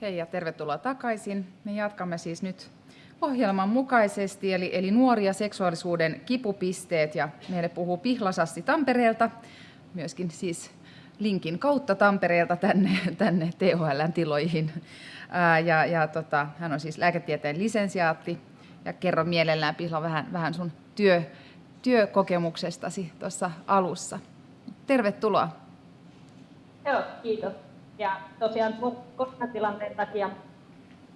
Hei ja tervetuloa takaisin. Me jatkamme siis nyt ohjelman mukaisesti, eli, eli nuoria seksuaalisuuden kipupisteet, ja meille puhuu Pihlasasti Tampereelta, myöskin siis linkin kautta Tampereelta tänne, tänne THLn tiloihin. Ää, ja, ja tota, hän on siis lääketieteen lisensiaatti, ja kerro mielellään Pihla vähän, vähän sun työ, työkokemuksestasi tuossa alussa. Tervetuloa. Joo, kiitos. Ja tosiaan koronatilanteen takia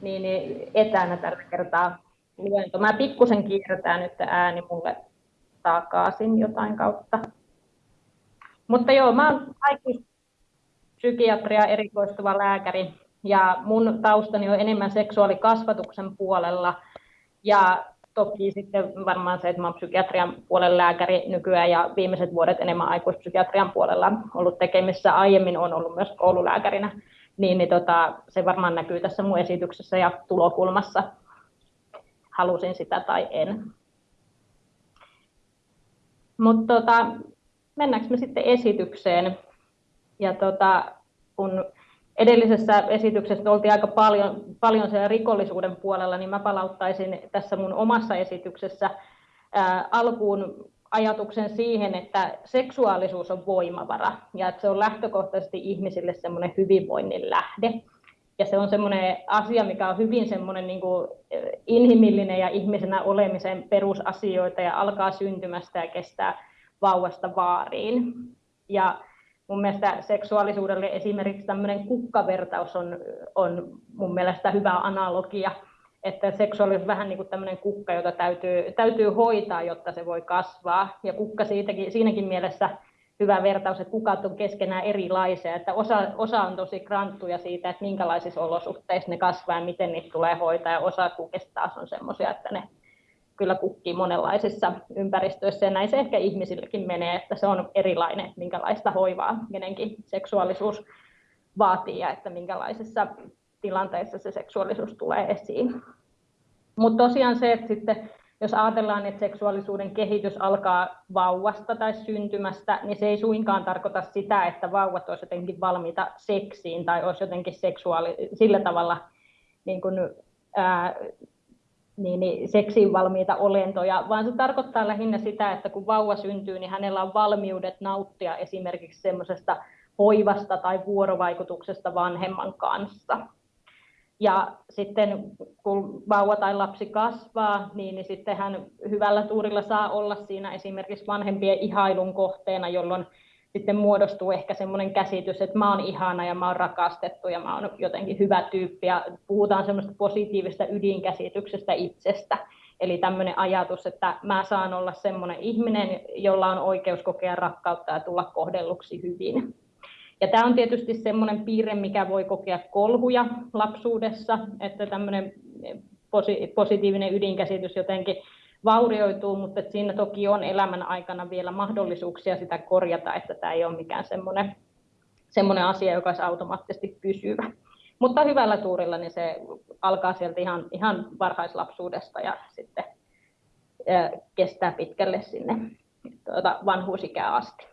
niin, niin etänä tällä kertaa luento. Mä pikkusen kiirretään nyt ääni mulle takaisin jotain kautta. Mutta joo, mä oon aikuispsykiatria erikoistuva lääkäri ja mun taustani on enemmän seksuaalikasvatuksen puolella. Ja toki sitten varmaan se, että olen psykiatrian puolen lääkäri nykyään ja viimeiset vuodet enemmän aikuispsykiatrian puolella ollut tekemissä. Aiemmin on ollut myös koululääkärinä, niin, niin tota, se varmaan näkyy tässä mun esityksessä ja tulokulmassa. Halusin sitä tai en. Mutta tota, mennäänkö me sitten esitykseen? Ja tota, kun edellisessä esityksessä oltiin aika paljon, paljon siellä rikollisuuden puolella, niin mä palauttaisin tässä mun omassa esityksessä ää, alkuun ajatuksen siihen, että seksuaalisuus on voimavara ja että se on lähtökohtaisesti ihmisille semmoinen hyvinvoinnin lähde. Ja se on semmoinen asia, mikä on hyvin semmoinen niin kuin inhimillinen ja ihmisenä olemisen perusasioita ja alkaa syntymästä ja kestää vauvasta vaariin. Ja mun mielestä seksuaalisuudelle esimerkiksi tämmöinen kukkavertaus on, on mun mielestä hyvä analogia, että seksuaalisuus on vähän niin kuin tämmöinen kukka, jota täytyy, täytyy hoitaa, jotta se voi kasvaa. Ja kukka siitäkin, siinäkin mielessä hyvä vertaus, että kukat on keskenään erilaisia, että osa, osa on tosi kranttuja siitä, että minkälaisissa olosuhteissa ne kasvaa ja miten niitä tulee hoitaa, ja osa kukista taas on semmoisia, että ne kyllä kukkii monenlaisissa ympäristöissä ja näin se ehkä ihmisillekin menee, että se on erilainen, minkälaista hoivaa kenenkin seksuaalisuus vaatii ja että minkälaisissa tilanteissa se seksuaalisuus tulee esiin. Mutta tosiaan se, että sitten jos ajatellaan, että seksuaalisuuden kehitys alkaa vauvasta tai syntymästä, niin se ei suinkaan tarkoita sitä, että vauvat olisivat jotenkin valmiita seksiin tai olisi jotenkin seksuaali sillä tavalla niin kuin, ää, niin, niin seksiin valmiita olentoja, vaan se tarkoittaa lähinnä sitä, että kun vauva syntyy, niin hänellä on valmiudet nauttia esimerkiksi semmoisesta hoivasta tai vuorovaikutuksesta vanhemman kanssa. Ja sitten kun vauva tai lapsi kasvaa, niin, niin sitten hän hyvällä tuurilla saa olla siinä esimerkiksi vanhempien ihailun kohteena, jolloin sitten muodostuu ehkä semmoinen käsitys, että mä oon ihana ja mä oon rakastettu ja mä oon jotenkin hyvä tyyppi ja puhutaan semmoista positiivista ydinkäsityksestä itsestä. Eli tämmöinen ajatus, että mä saan olla semmoinen ihminen, jolla on oikeus kokea rakkautta ja tulla kohdelluksi hyvin. Ja tämä on tietysti semmoinen piirre, mikä voi kokea kolhuja lapsuudessa, että tämmöinen positiivinen ydinkäsitys jotenkin vaurioituu, mutta siinä toki on elämän aikana vielä mahdollisuuksia sitä korjata, että tämä ei ole mikään semmoinen, semmoinen asia, joka olisi automaattisesti pysyvä. Mutta hyvällä tuurilla niin se alkaa sieltä ihan, ihan varhaislapsuudesta ja sitten kestää pitkälle sinne tuota, vanhuusikään asti.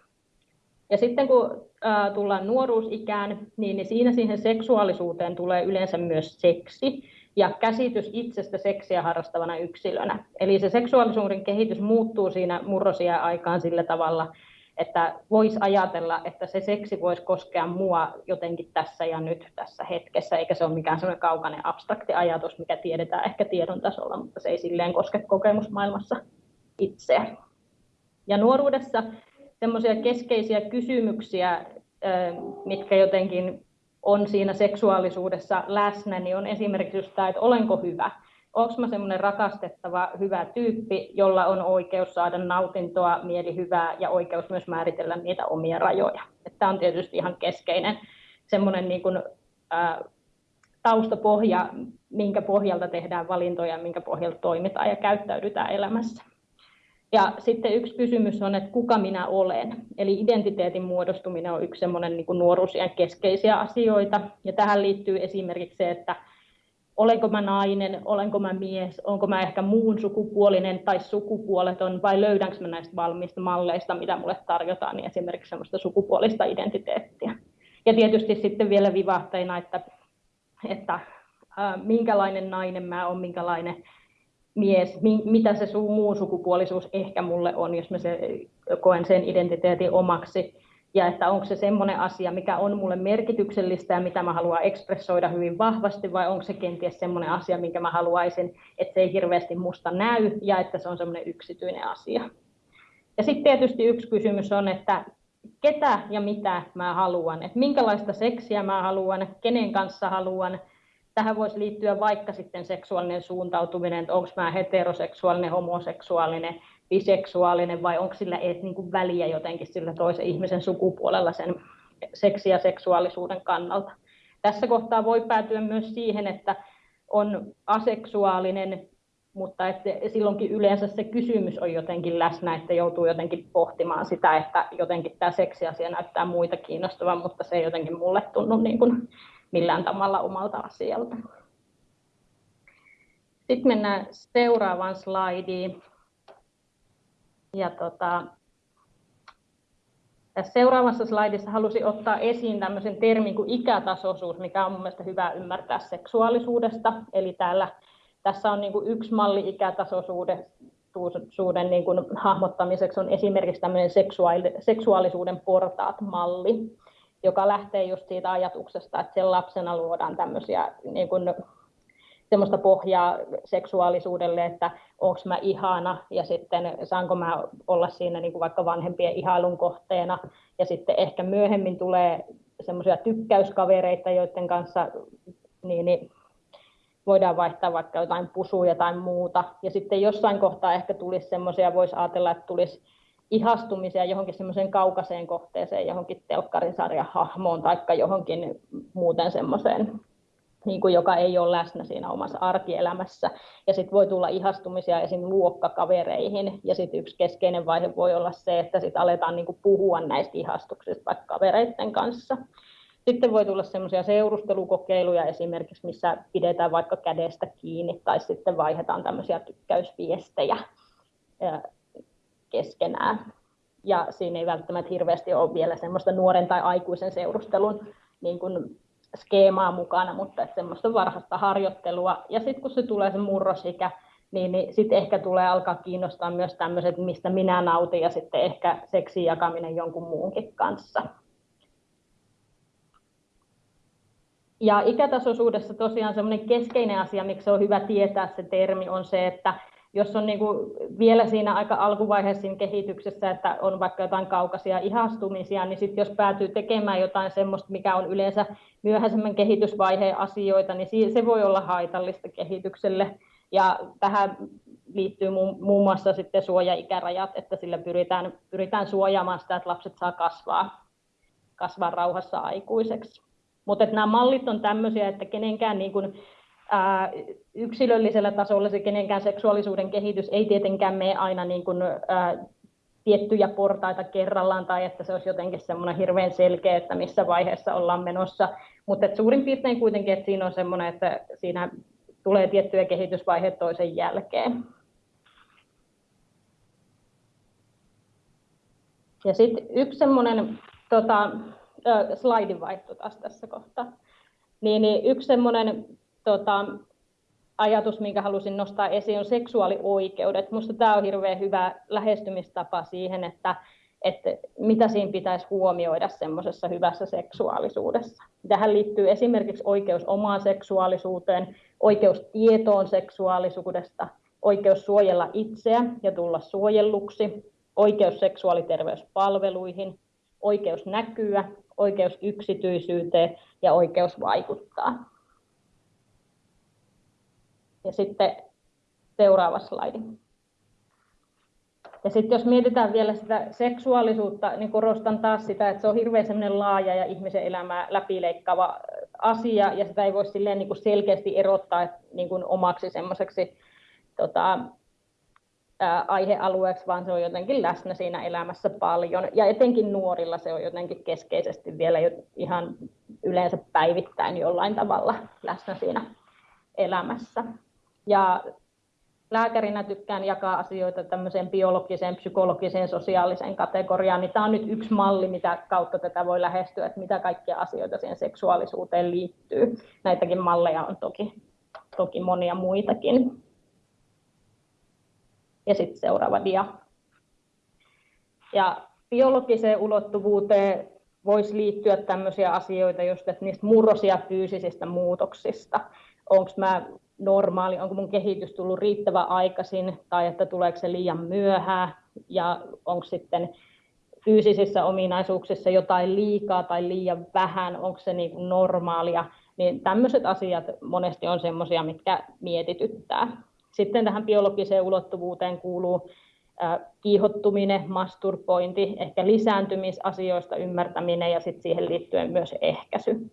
Ja sitten kun tullaan nuoruusikään, niin, niin siinä siihen seksuaalisuuteen tulee yleensä myös seksi ja käsitys itsestä seksiä harrastavana yksilönä. Eli se seksuaalisuuden kehitys muuttuu siinä murrosia aikaan sillä tavalla, että voisi ajatella, että se seksi voisi koskea mua jotenkin tässä ja nyt tässä hetkessä, eikä se ole mikään sellainen kaukainen abstrakti ajatus, mikä tiedetään ehkä tiedon tasolla, mutta se ei silleen koske kokemusmaailmassa itseä. Ja nuoruudessa semmoisia keskeisiä kysymyksiä, mitkä jotenkin on siinä seksuaalisuudessa läsnä, niin on esimerkiksi just tämä, että olenko hyvä. Onko mä semmoinen rakastettava, hyvä tyyppi, jolla on oikeus saada nautintoa, mielihyvää ja oikeus myös määritellä niitä omia rajoja. Tämä on tietysti ihan keskeinen semmoinen niin kuin, ää, taustapohja, minkä pohjalta tehdään valintoja, minkä pohjalta toimitaan ja käyttäydytään elämässä. Ja sitten yksi kysymys on, että kuka minä olen. Eli identiteetin muodostuminen on yksi semmoinen niin nuoruusien keskeisiä asioita. Ja tähän liittyy esimerkiksi se, että olenko mä nainen, olenko mä mies, onko mä ehkä muun sukupuolinen tai sukupuoleton, vai löydänkö mä näistä valmiista malleista, mitä mulle tarjotaan, niin esimerkiksi semmoista sukupuolista identiteettiä. Ja tietysti sitten vielä vivahteina, että että minkälainen nainen mä oon, minkälainen mies, mitä se muu sukupuolisuus ehkä mulle on, jos mä se, koen sen identiteetin omaksi. Ja että onko se semmoinen asia, mikä on mulle merkityksellistä ja mitä mä haluan ekspressoida hyvin vahvasti, vai onko se kenties semmoinen asia, minkä mä haluaisin, että se ei hirveästi musta näy ja että se on semmoinen yksityinen asia. Ja sitten tietysti yksi kysymys on, että ketä ja mitä mä haluan, että minkälaista seksiä mä haluan, kenen kanssa haluan, tähän voisi liittyä vaikka sitten seksuaalinen suuntautuminen, että onko mä heteroseksuaalinen, homoseksuaalinen, biseksuaalinen vai onko sillä edes niin kuin väliä jotenkin sillä toisen ihmisen sukupuolella sen seksi- ja seksuaalisuuden kannalta. Tässä kohtaa voi päätyä myös siihen, että on aseksuaalinen, mutta että silloinkin yleensä se kysymys on jotenkin läsnä, että joutuu jotenkin pohtimaan sitä, että jotenkin tämä seksiasia näyttää muita kiinnostavan, mutta se ei jotenkin mulle tunnu niin kuin millään tavalla omalta asialta. Sitten mennään seuraavaan slaidiin. Ja tota, tässä seuraavassa slaidissa halusin ottaa esiin tämmöisen termin kuin ikätasoisuus, mikä on mielestäni hyvä ymmärtää seksuaalisuudesta. Eli täällä, tässä on niin kuin yksi malli ikätasoisuuden niin kuin hahmottamiseksi on esimerkiksi tämmöinen seksuaalisuuden portaat-malli joka lähtee just siitä ajatuksesta, että sen lapsena luodaan tämmöisiä niin kuin, semmoista pohjaa seksuaalisuudelle, että onko mä ihana ja sitten saanko mä olla siinä niin kuin vaikka vanhempien ihailun kohteena. Ja sitten ehkä myöhemmin tulee semmoisia tykkäyskavereita, joiden kanssa niin, niin voidaan vaihtaa vaikka jotain pusuja tai muuta. Ja sitten jossain kohtaa ehkä tulisi semmoisia, voisi ajatella, että tulisi ihastumisia johonkin semmoiseen kaukaiseen kohteeseen, johonkin telkkarisarjan hahmoon tai johonkin muuten semmoiseen, niin kuin joka ei ole läsnä siinä omassa arkielämässä. Ja sitten voi tulla ihastumisia esim. luokkakavereihin. Ja sitten yksi keskeinen vaihe voi olla se, että sitten aletaan niin kuin puhua näistä ihastuksista vaikka kavereiden kanssa. Sitten voi tulla semmoisia seurustelukokeiluja esimerkiksi, missä pidetään vaikka kädestä kiinni tai sitten vaihdetaan tämmöisiä tykkäysviestejä keskenään. Ja siinä ei välttämättä hirveästi ole vielä semmoista nuoren tai aikuisen seurustelun niin kuin skeemaa mukana, mutta että semmoista varhaista harjoittelua. Ja sitten kun se tulee se murrosikä, niin, niin sitten ehkä tulee alkaa kiinnostaa myös tämmöiset, mistä minä nautin, ja sitten ehkä seksin jakaminen jonkun muunkin kanssa. Ja ikätasoisuudessa tosiaan semmoinen keskeinen asia, miksi on hyvä tietää se termi, on se, että jos on niin kuin vielä siinä aika alkuvaiheessa siinä kehityksessä, että on vaikka jotain kaukaisia ihastumisia, niin sitten jos päätyy tekemään jotain semmoista, mikä on yleensä myöhäisemmän kehitysvaiheen asioita, niin se voi olla haitallista kehitykselle. Ja tähän liittyy muun muassa sitten suojaikärajat, että sillä pyritään, pyritään suojaamaan sitä, että lapset saa kasvaa, kasvaa rauhassa aikuiseksi. Mutta nämä mallit on tämmöisiä, että kenenkään niin kuin ää, yksilöllisellä tasolla se kenenkään seksuaalisuuden kehitys ei tietenkään mene aina niin kuin, ää, tiettyjä portaita kerrallaan tai että se olisi jotenkin semmoinen hirveän selkeä, että missä vaiheessa ollaan menossa. Mutta suurin piirtein kuitenkin, että siinä on semmoinen, että siinä tulee tiettyjä kehitysvaiheita toisen jälkeen. Ja sitten yksi semmoinen tota, slaidin vaihto taas tässä kohtaa. Niin, niin yksi semmoinen tota, ajatus, minkä halusin nostaa esiin, on seksuaalioikeudet. Minusta tämä on hirveän hyvä lähestymistapa siihen, että, että mitä siinä pitäisi huomioida semmoisessa hyvässä seksuaalisuudessa. Tähän liittyy esimerkiksi oikeus omaan seksuaalisuuteen, oikeus tietoon seksuaalisuudesta, oikeus suojella itseä ja tulla suojelluksi, oikeus seksuaaliterveyspalveluihin, oikeus näkyä, oikeus yksityisyyteen ja oikeus vaikuttaa. Ja sitten seuraava slaidi. Ja sitten jos mietitään vielä sitä seksuaalisuutta, niin korostan taas sitä, että se on hirveän laaja ja ihmisen elämää läpileikkaava asia, ja sitä ei voi silleen niin kuin selkeästi erottaa niin kuin omaksi semmoiseksi tota, aihealueeksi, vaan se on jotenkin läsnä siinä elämässä paljon. Ja etenkin nuorilla se on jotenkin keskeisesti vielä ihan yleensä päivittäin jollain tavalla läsnä siinä elämässä. Ja lääkärinä tykkään jakaa asioita tämmöiseen biologiseen, psykologiseen, sosiaaliseen kategoriaan, niin tämä on nyt yksi malli, mitä kautta tätä voi lähestyä, että mitä kaikkia asioita siihen seksuaalisuuteen liittyy. Näitäkin malleja on toki, toki monia muitakin. Ja sitten seuraava dia. Ja biologiseen ulottuvuuteen voisi liittyä tämmöisiä asioita, just että niistä murrosia fyysisistä muutoksista. Onko mä normaali, onko mun kehitys tullut riittävän aikaisin tai että tuleeko se liian myöhään ja onko sitten fyysisissä ominaisuuksissa jotain liikaa tai liian vähän, onko se niin kuin normaalia, niin tämmöiset asiat monesti on semmoisia, mitkä mietityttää. Sitten tähän biologiseen ulottuvuuteen kuuluu kiihottuminen, masturbointi, ehkä lisääntymisasioista ymmärtäminen ja sitten siihen liittyen myös ehkäisy.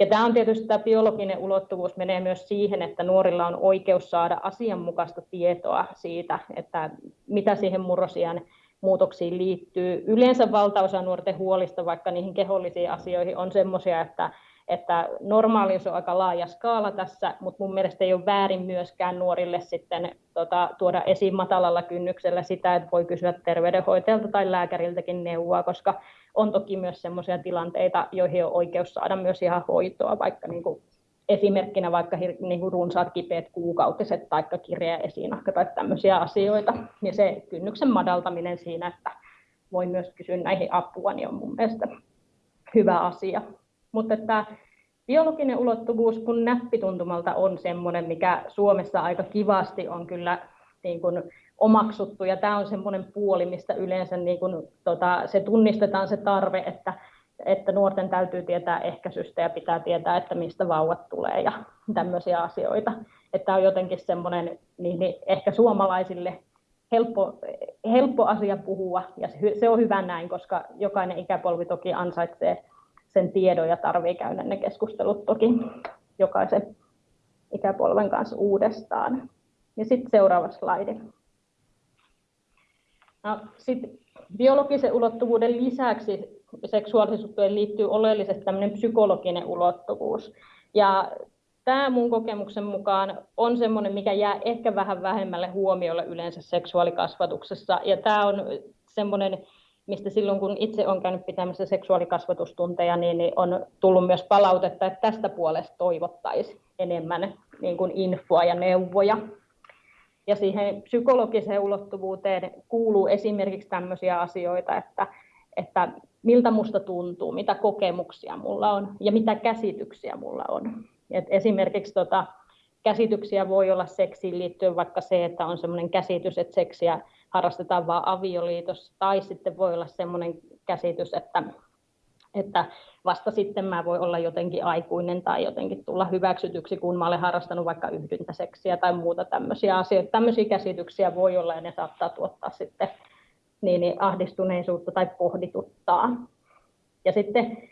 Ja tämä on tietysti tämä biologinen ulottuvuus menee myös siihen, että nuorilla on oikeus saada asianmukaista tietoa siitä, että mitä siihen murrosian muutoksiin liittyy. Yleensä valtaosa nuorten huolista, vaikka niihin kehollisiin asioihin, on sellaisia, että että normaalius on aika laaja skaala tässä, mutta mun mielestä ei ole väärin myöskään nuorille sitten tota, tuoda esiin matalalla kynnyksellä sitä, että voi kysyä terveydenhoitajalta tai lääkäriltäkin neuvoa, koska on toki myös sellaisia tilanteita, joihin on oikeus saada myös ihan hoitoa, vaikka niin kuin esimerkkinä vaikka niin kuin runsaat kipeät kuukautiset tai kirja esinahka tai tämmöisiä asioita. Ja se kynnyksen madaltaminen siinä, että voi myös kysyä näihin apua, niin on mun mielestä hyvä asia. Mutta että biologinen ulottuvuus kun näppituntumalta on semmoinen, mikä Suomessa aika kivasti on kyllä niin kuin omaksuttu, ja tämä on semmoinen puoli, mistä yleensä niin kuin, tota, se tunnistetaan se tarve, että, että nuorten täytyy tietää ehkäisystä ja pitää tietää, että mistä vauvat tulee ja tämmöisiä asioita. Että on jotenkin semmoinen niin, niin ehkä suomalaisille helppo, helppo asia puhua, ja se, se on hyvä näin, koska jokainen ikäpolvi toki ansaitsee sen tiedon ja tarvii käydä ne keskustelut toki jokaisen ikäpolven kanssa uudestaan. Ja sitten seuraava slaidi. No, sit biologisen ulottuvuuden lisäksi seksuaalisuuteen liittyy oleellisesti tämmöinen psykologinen ulottuvuus. Ja tämä mun kokemuksen mukaan on semmoinen, mikä jää ehkä vähän vähemmälle huomiolle yleensä seksuaalikasvatuksessa. Ja tämä on semmoinen mistä silloin kun itse olen käynyt pitämässä seksuaalikasvatustunteja, niin, niin on tullut myös palautetta, että tästä puolesta toivottaisiin enemmän niin kuin infoa ja neuvoja. Ja siihen psykologiseen ulottuvuuteen kuuluu esimerkiksi tämmöisiä asioita, että, että miltä musta tuntuu, mitä kokemuksia mulla on ja mitä käsityksiä mulla on. Et esimerkiksi tota, käsityksiä voi olla seksiin liittyen vaikka se, että on sellainen käsitys, että seksiä harrastetaan vain avioliitossa, tai sitten voi olla sellainen käsitys, että, että vasta sitten mä voi olla jotenkin aikuinen tai jotenkin tulla hyväksytyksi, kun mä olen harrastanut vaikka yhdyntäseksiä tai muuta tämmöisiä asioita. Tämmöisiä käsityksiä voi olla ja ne saattaa tuottaa sitten niin, niin ahdistuneisuutta tai pohdituttaa. Ja sitten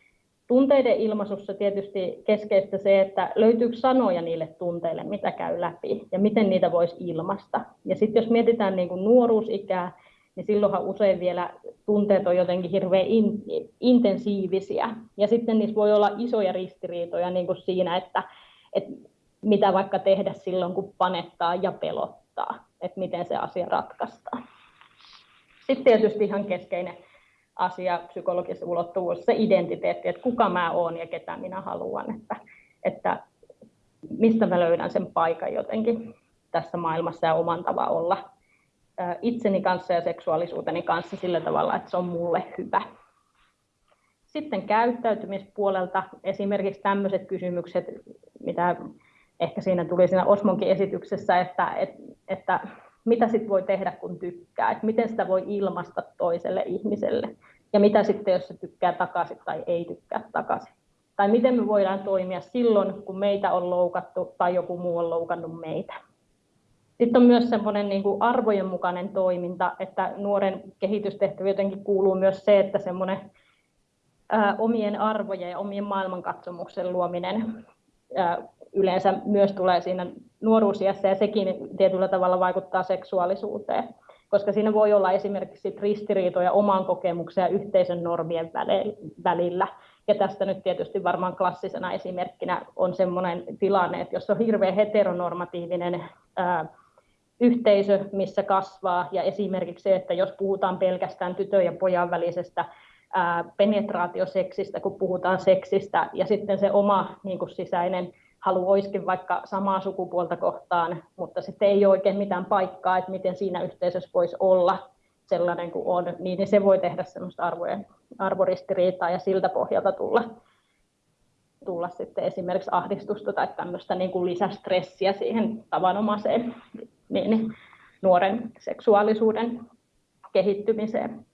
Tunteiden ilmaisussa tietysti keskeistä se, että löytyykö sanoja niille tunteille, mitä käy läpi ja miten niitä voisi ilmaista. Ja sitten jos mietitään niin kuin nuoruusikää, niin silloinhan usein vielä tunteet on jotenkin hirveän in, intensiivisiä. Ja sitten niissä voi olla isoja ristiriitoja niin kuin siinä, että, että mitä vaikka tehdä silloin, kun panettaa ja pelottaa, että miten se asia ratkaistaan. Sitten tietysti ihan keskeinen asia, psykologisessa ulottuvuus, se identiteetti, että kuka mä oon ja ketä minä haluan, että, että mistä mä löydän sen paikan jotenkin tässä maailmassa ja oman tavan olla itseni kanssa ja seksuaalisuuteni kanssa sillä tavalla, että se on mulle hyvä. Sitten käyttäytymispuolelta esimerkiksi tämmöiset kysymykset, mitä ehkä siinä tuli siinä Osmonkin esityksessä, että, että, että mitä sitten voi tehdä, kun tykkää, että miten sitä voi ilmaista toiselle ihmiselle, ja mitä sitten, jos se tykkää takaisin tai ei tykkää takaisin. Tai miten me voidaan toimia silloin, kun meitä on loukattu tai joku muu on loukannut meitä. Sitten on myös semmoinen niin kuin arvojen mukainen toiminta, että nuoren kehitystehtävä jotenkin kuuluu myös se, että semmoinen ää, omien arvojen ja omien maailmankatsomuksen luominen ää, yleensä myös tulee siinä nuoruusiässä ja sekin tietyllä tavalla vaikuttaa seksuaalisuuteen, koska siinä voi olla esimerkiksi ristiriitoja oman kokemuksen ja yhteisön normien välillä. Ja tästä nyt tietysti varmaan klassisena esimerkkinä on sellainen tilanne, että jos on hirveän heteronormatiivinen ää, yhteisö, missä kasvaa, ja esimerkiksi se, että jos puhutaan pelkästään tytön ja pojan välisestä penetraatioseksistä, kun puhutaan seksistä, ja sitten se oma niin kuin sisäinen halu olisikin vaikka samaa sukupuolta kohtaan, mutta sitten ei ole oikein mitään paikkaa, että miten siinä yhteisössä voisi olla sellainen kuin on, niin se voi tehdä semmoista arvojen, arvoristiriitaa ja siltä pohjalta tulla, tulla sitten esimerkiksi ahdistusta tai tämmöistä niin kuin lisästressiä siihen tavanomaiseen niin, nuoren seksuaalisuuden kehittymiseen.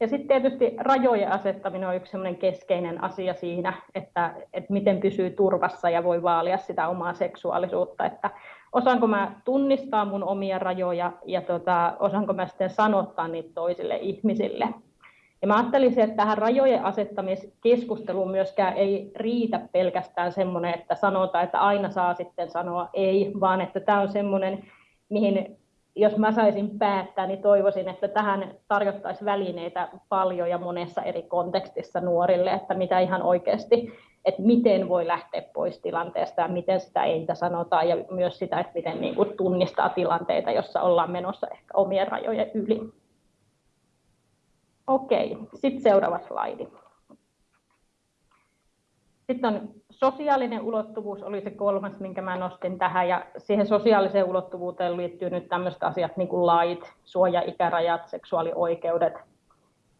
Ja sitten tietysti rajojen asettaminen on yksi keskeinen asia siinä, että, että miten pysyy turvassa ja voi vaalia sitä omaa seksuaalisuutta, että osaanko mä tunnistaa mun omia rajoja ja tota, osaanko mä sitten sanottaa niitä toisille ihmisille. Ja mä ajattelisin, että tähän rajojen asettamiskeskusteluun myöskään ei riitä pelkästään semmoinen, että sanotaan, että aina saa sitten sanoa ei, vaan että tämä on semmoinen, mihin jos mä saisin päättää, niin toivoisin, että tähän tarjottaisiin välineitä paljon ja monessa eri kontekstissa nuorille, että mitä ihan oikeasti, että miten voi lähteä pois tilanteesta ja miten sitä ei sanotaan ja myös sitä, että miten niin kuin tunnistaa tilanteita, jossa ollaan menossa ehkä omien rajojen yli. Okei, sitten seuraava slaidi. Sitten on sosiaalinen ulottuvuus oli se kolmas, minkä mä nostin tähän, ja siihen sosiaaliseen ulottuvuuteen liittyy nyt tämmöiset asiat niin kuin lait, suoja-ikärajat, seksuaalioikeudet.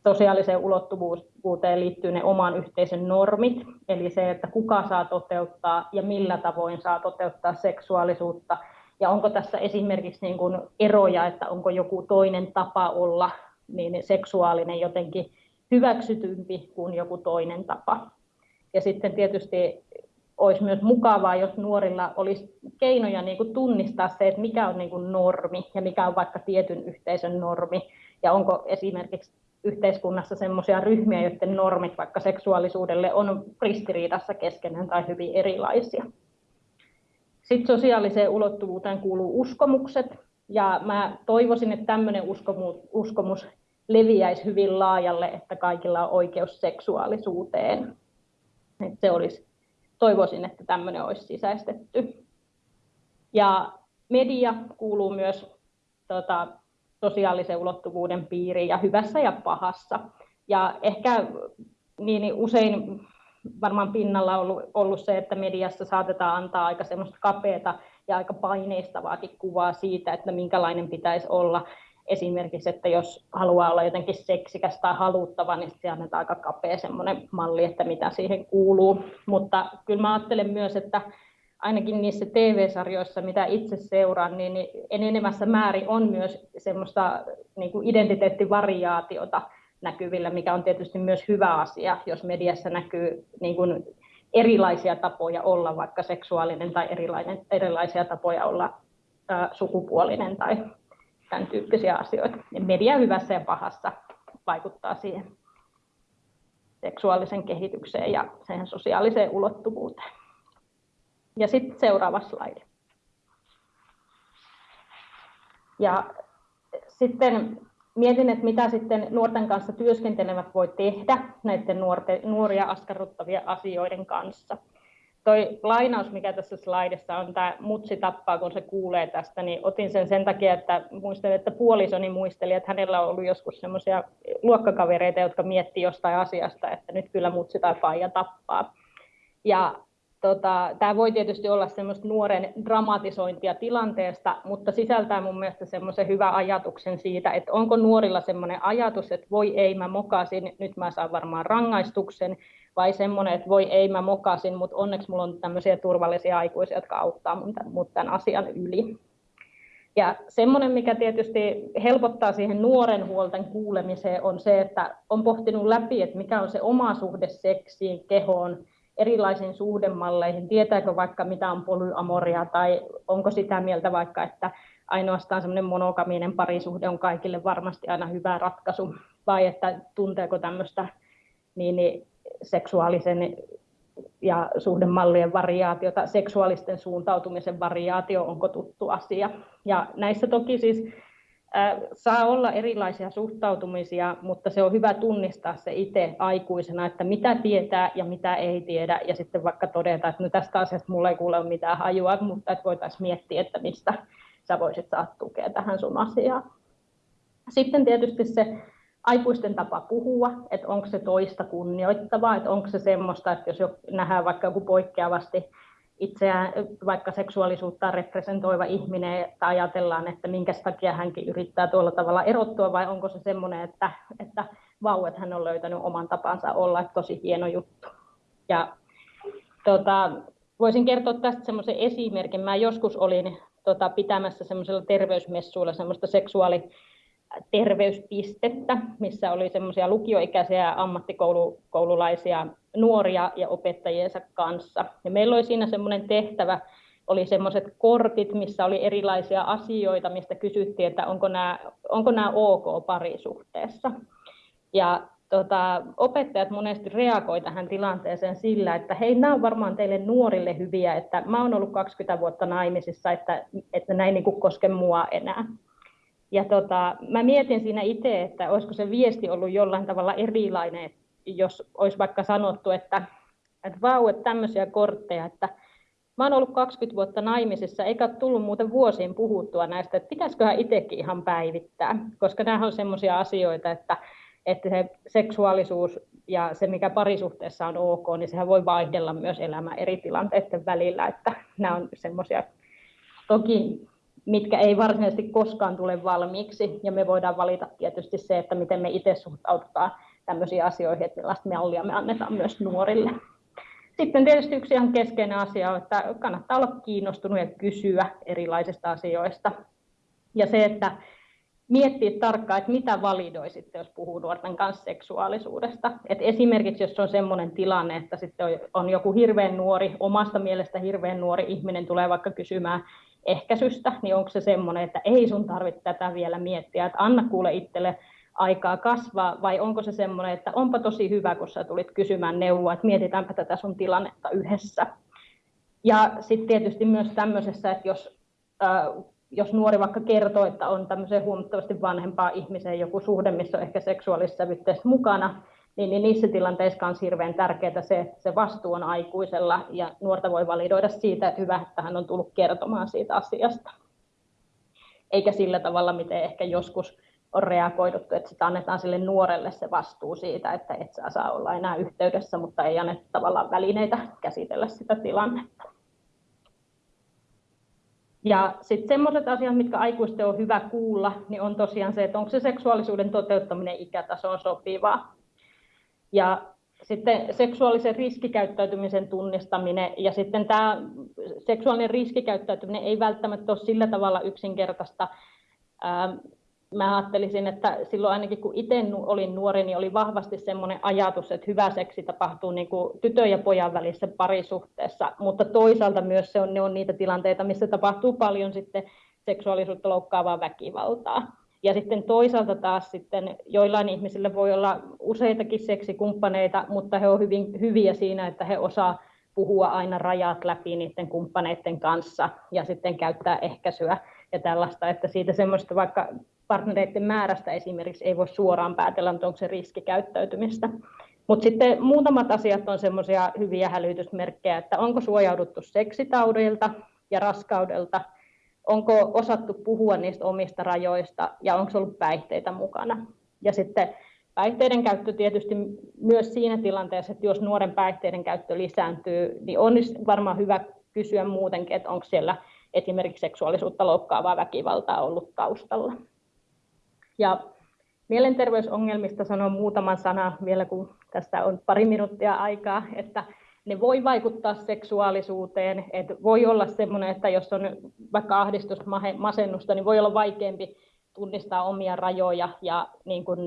Sosiaaliseen ulottuvuuteen liittyy ne oman yhteisön normit, eli se, että kuka saa toteuttaa ja millä tavoin saa toteuttaa seksuaalisuutta, ja onko tässä esimerkiksi niin kuin eroja, että onko joku toinen tapa olla niin seksuaalinen jotenkin hyväksytympi kuin joku toinen tapa. Ja sitten tietysti olisi myös mukavaa, jos nuorilla olisi keinoja niin kuin tunnistaa se, että mikä on niin kuin normi ja mikä on vaikka tietyn yhteisön normi. Ja onko esimerkiksi yhteiskunnassa sellaisia ryhmiä, joiden normit vaikka seksuaalisuudelle on ristiriidassa keskenään tai hyvin erilaisia. Sitten sosiaaliseen ulottuvuuteen kuuluu uskomukset. Ja mä toivoisin, että tämmöinen uskomus, leviäisi hyvin laajalle, että kaikilla on oikeus seksuaalisuuteen. Että se olisi, toivoisin, että tämmöinen olisi sisäistetty. Ja media kuuluu myös tota, sosiaalisen ulottuvuuden piiriin ja hyvässä ja pahassa. Ja ehkä niin, niin usein varmaan pinnalla on ollut, ollut se, että mediassa saatetaan antaa aika semmoista kapeata ja aika paineistavaakin kuvaa siitä, että minkälainen pitäisi olla esimerkiksi, että jos haluaa olla jotenkin seksikäs tai haluttava, niin se annetaan aika kapea semmoinen malli, että mitä siihen kuuluu. Mutta kyllä mä ajattelen myös, että ainakin niissä TV-sarjoissa, mitä itse seuraan, niin enenevässä määrin on myös semmoista niin kuin identiteettivariaatiota näkyvillä, mikä on tietysti myös hyvä asia, jos mediassa näkyy niin kuin erilaisia tapoja olla vaikka seksuaalinen tai erilainen, erilaisia tapoja olla sukupuolinen tai tämän tyyppisiä asioita. Media hyvässä ja pahassa vaikuttaa siihen seksuaalisen kehitykseen ja siihen sosiaaliseen ulottuvuuteen. Ja sitten seuraava slaidi. Ja sitten mietin, että mitä sitten nuorten kanssa työskentelevät voi tehdä näiden nuoria askarruttavia asioiden kanssa toi lainaus, mikä tässä slaidissa on, tämä mutsi tappaa, kun se kuulee tästä, niin otin sen sen takia, että muistelin, että puolisoni muisteli, että hänellä on ollut joskus semmoisia luokkakavereita, jotka miettii jostain asiasta, että nyt kyllä mutsi tai faija tappaa. Ja tota, tämä voi tietysti olla semmoista nuoren dramatisointia tilanteesta, mutta sisältää mun mielestä semmoisen hyvän ajatuksen siitä, että onko nuorilla semmoinen ajatus, että voi ei, mä mokasin, nyt mä saan varmaan rangaistuksen, vai semmoinen, että voi ei, mä mokasin, mutta onneksi mulla on tämmöisiä turvallisia aikuisia, jotka auttaa mut tämän asian yli. Ja semmoinen, mikä tietysti helpottaa siihen nuoren huolten kuulemiseen, on se, että on pohtinut läpi, että mikä on se oma suhde seksiin, kehoon, erilaisiin suhdemalleihin, tietääkö vaikka mitä on polyamoria tai onko sitä mieltä vaikka, että ainoastaan semmoinen monokaminen parisuhde on kaikille varmasti aina hyvä ratkaisu, vai että tunteeko tämmöistä niin, niin seksuaalisen ja suhdemallien variaatiota, seksuaalisten suuntautumisen variaatio, onko tuttu asia. Ja näissä toki siis äh, saa olla erilaisia suhtautumisia, mutta se on hyvä tunnistaa se itse aikuisena, että mitä tietää ja mitä ei tiedä, ja sitten vaikka todeta, että no tästä asiasta mulla ei kuule mitään hajua, mutta että voitaisiin miettiä, että mistä sä voisit saada tukea tähän sun asiaan. Sitten tietysti se aikuisten tapa puhua, että onko se toista kunnioittavaa, että onko se semmoista, että jos nähdään vaikka joku poikkeavasti itseään vaikka seksuaalisuutta representoiva ihminen, että ajatellaan, että minkä takia hänkin yrittää tuolla tavalla erottua, vai onko se semmoinen, että, että vau, että hän on löytänyt oman tapansa olla, että tosi hieno juttu. Ja tota, voisin kertoa tästä semmoisen esimerkin. Mä joskus olin tota, pitämässä semmoisella terveysmessuilla semmoista seksuaali terveyspistettä, missä oli semmoisia lukioikäisiä ammattikoululaisia nuoria ja opettajiensa kanssa. Ja meillä oli siinä semmoinen tehtävä, oli semmoiset kortit, missä oli erilaisia asioita, mistä kysyttiin, että onko nämä, onko nämä ok parisuhteessa. Ja tota, opettajat monesti reagoivat tähän tilanteeseen sillä, että hei, nämä on varmaan teille nuorille hyviä, että mä oon ollut 20 vuotta naimisissa, että, että näin niin koske mua enää. Ja tota, mä mietin siinä itse, että olisiko se viesti ollut jollain tavalla erilainen, jos olisi vaikka sanottu, että, että vau, että tämmöisiä kortteja, että mä oon ollut 20 vuotta naimisissa, eikä tullut muuten vuosiin puhuttua näistä, että pitäisiköhän itsekin ihan päivittää, koska nämä on semmoisia asioita, että, että se seksuaalisuus ja se, mikä parisuhteessa on ok, niin sehän voi vaihdella myös elämä eri tilanteiden välillä, että nämä on semmoisia, toki mitkä ei varsinaisesti koskaan tule valmiiksi, ja me voidaan valita tietysti se, että miten me itse suhtaudutaan tämmöisiin asioihin, että millaista mallia me annetaan myös nuorille. Sitten tietysti yksi ihan keskeinen asia on, että kannattaa olla kiinnostunut ja kysyä erilaisista asioista. Ja se, että miettiä tarkkaan, että mitä validoi sitten, jos puhuu nuorten kanssa seksuaalisuudesta. Et esimerkiksi jos on sellainen tilanne, että sitten on joku hirveän nuori, omasta mielestä hirveän nuori ihminen tulee vaikka kysymään ehkäisystä, niin onko se semmoinen, että ei sun tarvitse tätä vielä miettiä, että anna kuule itselle aikaa kasvaa, vai onko se semmoinen, että onpa tosi hyvä, kun sä tulit kysymään neuvoa, että mietitäänpä tätä sun tilannetta yhdessä. Ja sitten tietysti myös tämmöisessä, että jos, äh, jos nuori vaikka kertoo, että on tämmöiseen huomattavasti vanhempaa ihmiseen joku suhde, missä on ehkä seksuaalisessa mukana, niin, niin niissä tilanteissa on hirveän tärkeää se, se vastuu on aikuisella ja nuorta voi validoida siitä, että hyvä, että hän on tullut kertomaan siitä asiasta. Eikä sillä tavalla, miten ehkä joskus on reagoiduttu, että sitä annetaan sille nuorelle se vastuu siitä, että et saa, saa olla enää yhteydessä, mutta ei anneta tavallaan välineitä käsitellä sitä tilannetta. Ja sitten semmoiset asiat, mitkä aikuisten on hyvä kuulla, niin on tosiaan se, että onko se seksuaalisuuden toteuttaminen ikätasoon sopivaa. Ja sitten seksuaalisen riskikäyttäytymisen tunnistaminen ja sitten tämä seksuaalinen riskikäyttäytyminen ei välttämättä ole sillä tavalla yksinkertaista. Ähm, mä ajattelisin, että silloin ainakin kun itse olin nuori, niin oli vahvasti semmoinen ajatus, että hyvä seksi tapahtuu niin kuin tytön ja pojan välissä parisuhteessa, mutta toisaalta myös se on, ne on niitä tilanteita, missä tapahtuu paljon sitten seksuaalisuutta loukkaavaa väkivaltaa. Ja sitten toisaalta taas sitten joillain ihmisillä voi olla useitakin seksikumppaneita, mutta he ovat hyvin hyviä siinä, että he osaa puhua aina rajat läpi niiden kumppaneiden kanssa ja sitten käyttää ehkäisyä ja tällaista, että siitä semmoista vaikka partnereiden määrästä esimerkiksi ei voi suoraan päätellä, onko se riskikäyttäytymistä. Mutta sitten muutamat asiat on semmoisia hyviä hälytysmerkkejä, että onko suojauduttu seksitaudeilta ja raskaudelta – onko osattu puhua niistä omista rajoista ja onko ollut päihteitä mukana. Ja sitten päihteiden käyttö tietysti myös siinä tilanteessa, että jos nuoren päihteiden käyttö lisääntyy, niin on varmaan hyvä kysyä muutenkin, että onko siellä esimerkiksi seksuaalisuutta loukkaavaa väkivaltaa ollut taustalla. Ja mielenterveysongelmista sanon muutaman sanan vielä, kun tästä on pari minuuttia aikaa, että ne voi vaikuttaa seksuaalisuuteen. että voi olla semmoinen, että jos on vaikka ahdistusta, masennusta, niin voi olla vaikeampi tunnistaa omia rajoja ja niin kuin,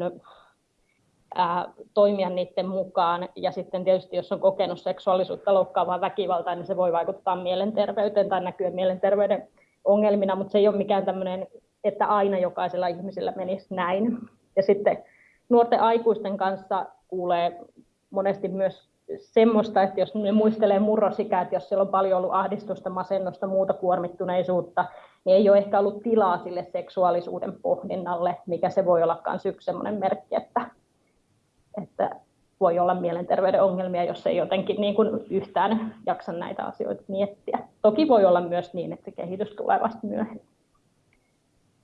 ää, toimia niiden mukaan. Ja sitten tietysti, jos on kokenut seksuaalisuutta loukkaavaa väkivaltaa, niin se voi vaikuttaa mielenterveyteen tai näkyä mielenterveyden ongelmina, mutta se ei ole mikään tämmöinen, että aina jokaisella ihmisellä menisi näin. Ja sitten nuorten aikuisten kanssa kuulee monesti myös semmoista, että jos me muistelee murrosikää, että jos siellä on paljon ollut ahdistusta, masennusta, muuta kuormittuneisuutta, niin ei ole ehkä ollut tilaa sille seksuaalisuuden pohdinnalle, mikä se voi olla myös yksi semmoinen merkki, että, että voi olla mielenterveyden ongelmia, jos ei jotenkin niin kuin yhtään jaksa näitä asioita miettiä. Toki voi olla myös niin, että se kehitys tulee vasta myöhemmin.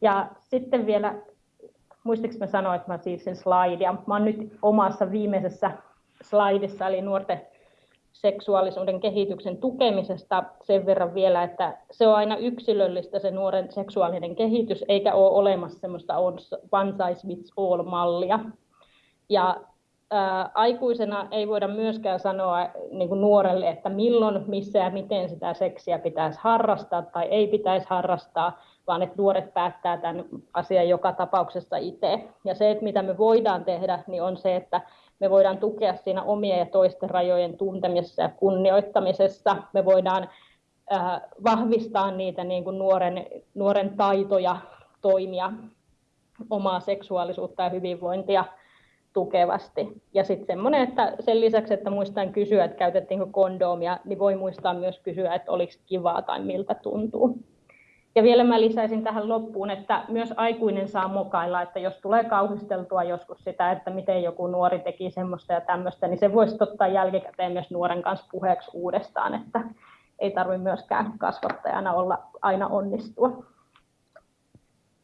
Ja sitten vielä, muistiksi mä sanoin, että mä siirsin slaidia. Mä oon nyt omassa viimeisessä slaidissa, eli nuorten seksuaalisuuden kehityksen tukemisesta sen verran vielä, että se on aina yksilöllistä se nuoren seksuaalinen kehitys, eikä ole olemassa semmoista one size fits all mallia. Ja ää, aikuisena ei voida myöskään sanoa niin kuin nuorelle, että milloin, missä ja miten sitä seksiä pitäisi harrastaa tai ei pitäisi harrastaa, vaan että nuoret päättää tämän asian joka tapauksessa itse. Ja se, että mitä me voidaan tehdä, niin on se, että me voidaan tukea siinä omien ja toisten rajojen tuntemisessa ja kunnioittamisessa. Me voidaan äh, vahvistaa niitä niin kuin nuoren, nuoren taitoja toimia omaa seksuaalisuutta ja hyvinvointia tukevasti. Ja sitten semmoinen, että sen lisäksi, että muistan kysyä, että käytettiinkö kondoomia, niin voi muistaa myös kysyä, että oliko kivaa tai miltä tuntuu. Ja vielä mä lisäisin tähän loppuun, että myös aikuinen saa mokailla, että jos tulee kauhisteltua joskus sitä, että miten joku nuori teki semmoista ja tämmöistä, niin se voisi ottaa jälkikäteen myös nuoren kanssa puheeksi uudestaan, että ei tarvitse myöskään kasvattajana olla aina onnistua.